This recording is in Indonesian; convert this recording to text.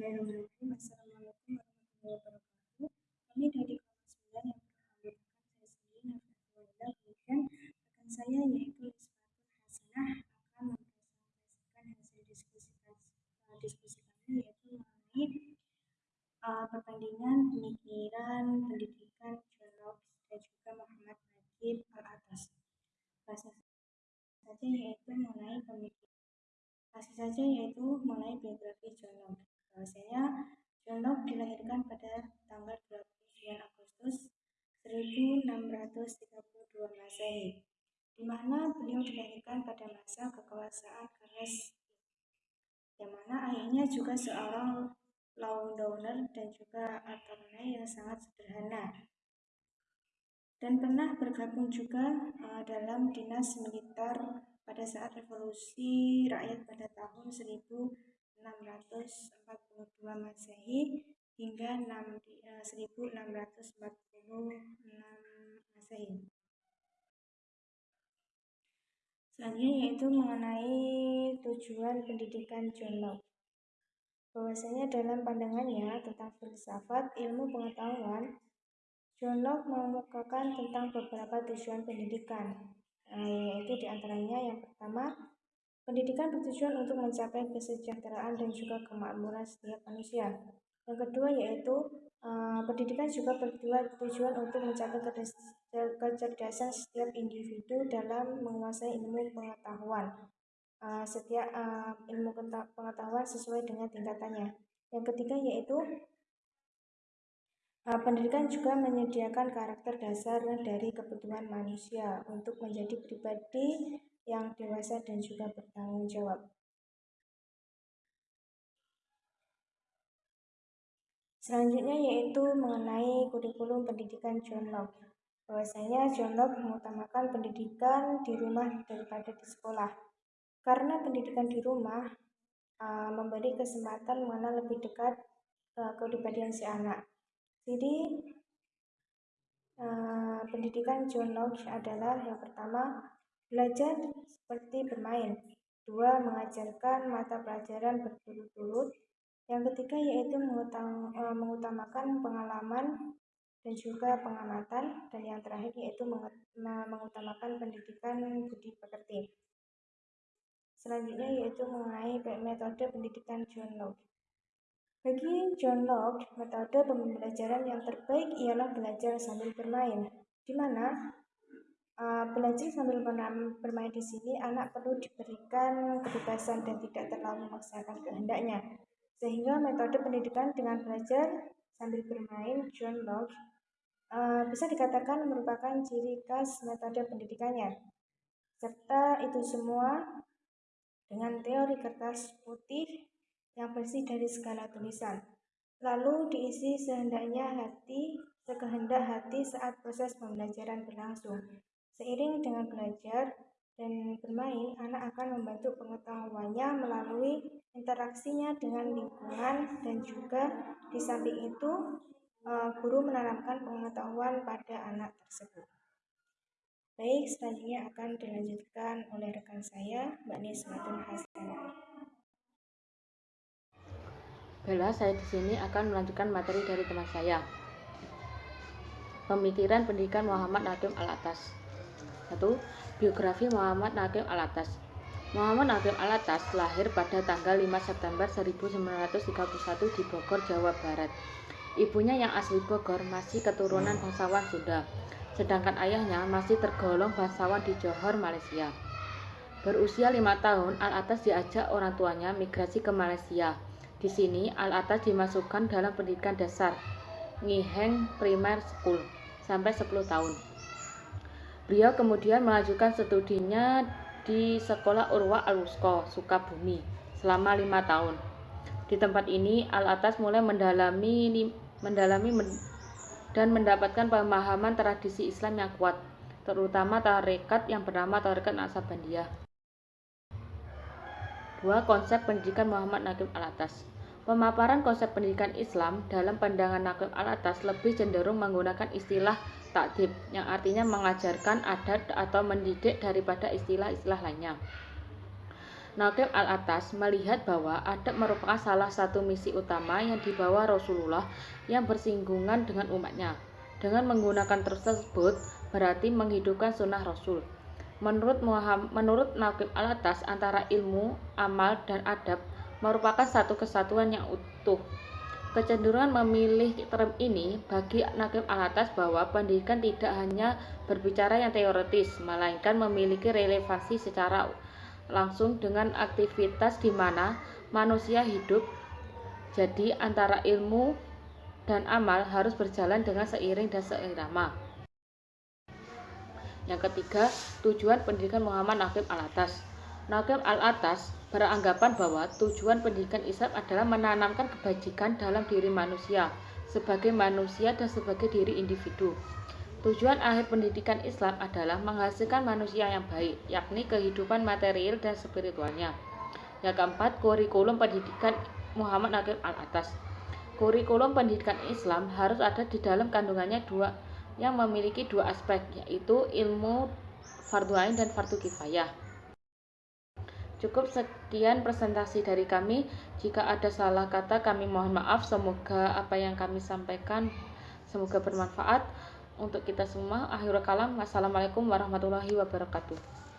Bismillahirrahmanirrahim. Assalamualaikum warahmatullahi wabarakatuh. Kami dari kelas 9 yang beranggotakan saya sendiri Nafiatullah kemudian rekan saya yaitu Isfatul Hasanah akan mempresentasikan hasil diskusi uh, diskusi kami yaitu mengenai uh, perbandingan pemikiran pendidikan Locke dan juga Muhammad Najib Al-Atas. Bahasa saja yaitu mengenai pemikiran Kasih saja yaitu mengenai biografi Locke. Bahwasanya John Locke dilahirkan pada tanggal 29 Agustus 1632 Masehi, di mana beliau dilahirkan pada masa kekuasaan Charles yang mana ayahnya juga seorang landowner dan juga attorney yang sangat sederhana. Dan pernah bergabung juga uh, dalam dinas militer pada saat revolusi rakyat pada tahun 1642 Masehi hingga 1646 eh, Masehi. Selanjutnya yaitu mengenai tujuan pendidikan John Locke. Bahwasanya dalam pandangannya tentang filsafat ilmu pengetahuan, John Locke mengemukakan tentang beberapa tujuan pendidikan, Nah, yaitu di antaranya yang pertama, pendidikan bertujuan untuk mencapai kesejahteraan dan juga kemakmuran setiap manusia. Yang kedua yaitu uh, pendidikan juga bertujuan untuk mencapai kecerdasan setiap individu dalam menguasai ilmu pengetahuan. Uh, setiap uh, ilmu pengetahuan sesuai dengan tingkatannya. Yang ketiga yaitu pendidikan juga menyediakan karakter dasar dari kebutuhan manusia untuk menjadi pribadi yang dewasa dan juga bertanggung jawab. Selanjutnya yaitu mengenai kurikulum pendidikan John Locke. Bahwasanya John Locke mengutamakan pendidikan di rumah daripada di sekolah. Karena pendidikan di rumah uh, memberi kesempatan mengenal lebih dekat uh, kepribadian si anak. Jadi uh, pendidikan John Locke adalah yang pertama belajar seperti bermain, dua mengajarkan mata pelajaran berturut-turut, yang ketiga yaitu uh, mengutamakan pengalaman dan juga pengamatan, dan yang terakhir yaitu mengutamakan pendidikan budi pekerti. Selanjutnya yaitu mengenai metode pendidikan John Locke. Bagi John Locke, metode pembelajaran yang terbaik ialah belajar sambil bermain, di mana uh, belajar sambil bermain di sini anak perlu diberikan kebebasan dan tidak terlalu memaksakan kehendaknya. Sehingga metode pendidikan dengan belajar sambil bermain John Locke uh, bisa dikatakan merupakan ciri khas metode pendidikannya. Serta itu semua dengan teori kertas putih yang bersih dari segala tulisan. Lalu diisi sehendaknya hati, sekehendak hati saat proses pembelajaran berlangsung. Seiring dengan belajar dan bermain, anak akan membantu pengetahuannya melalui interaksinya dengan lingkungan dan juga di samping itu eh, guru menanamkan pengetahuan pada anak tersebut. Baik, selanjutnya akan dilanjutkan oleh rekan saya, Mbak Nismatun Hasanah. Bella, saya di sini akan melanjutkan materi dari teman saya. Pemikiran pendidikan Muhammad Nadim Al-Atas. 1. Biografi Muhammad Nadim Al-Atas. Muhammad Nadim Al-Atas lahir pada tanggal 5 September 1931 di Bogor, Jawa Barat. Ibunya yang asli Bogor masih keturunan bangsawan Sunda, sedangkan ayahnya masih tergolong bangsawan di Johor, Malaysia. Berusia lima tahun, Al-Atas diajak orang tuanya migrasi ke Malaysia di sini, Al-Atas dimasukkan dalam pendidikan dasar Ngiheng Primer School sampai 10 tahun. Beliau kemudian melanjutkan studinya di Sekolah Urwa Al-Wusko, Sukabumi, selama lima tahun. Di tempat ini, Al-Atas mulai mendalami mendalami dan mendapatkan pemahaman tradisi Islam yang kuat, terutama tarekat yang bernama tarekat Naksabandiyah. Dua konsep pendidikan Muhammad Naqib Al-Atas. Pemaparan konsep pendidikan Islam dalam pandangan Naqib al-Atas lebih cenderung menggunakan istilah takdib yang artinya mengajarkan adat atau mendidik daripada istilah-istilah lainnya. Nakim Al-Atas melihat bahwa adab merupakan salah satu misi utama yang dibawa Rasulullah yang bersinggungan dengan umatnya. Dengan menggunakan tersebut berarti menghidupkan sunnah Rasul. Menurut Muhammad, menurut Nakim Al-Atas antara ilmu, amal, dan adab merupakan satu kesatuan yang utuh. Kecenderungan memilih term ini bagi Nakim Al-Atas bahwa pendidikan tidak hanya berbicara yang teoritis, melainkan memiliki relevansi secara langsung dengan aktivitas di mana manusia hidup. Jadi antara ilmu dan amal harus berjalan dengan seiring dan seirama. Yang ketiga, tujuan pendidikan Muhammad Nakim Al-Atas. Nakim Al-Atas beranggapan bahwa tujuan pendidikan Islam adalah menanamkan kebajikan dalam diri manusia sebagai manusia dan sebagai diri individu. Tujuan akhir pendidikan Islam adalah menghasilkan manusia yang baik, yakni kehidupan material dan spiritualnya. Yang keempat, kurikulum pendidikan Muhammad Nakim Al-Atas. Kurikulum pendidikan Islam harus ada di dalam kandungannya dua yang memiliki dua aspek, yaitu ilmu fardu ain dan fardu kifayah. Cukup sekian presentasi dari kami. Jika ada salah kata, kami mohon maaf. Semoga apa yang kami sampaikan semoga bermanfaat untuk kita semua. Akhirul kalam. Wassalamualaikum warahmatullahi wabarakatuh.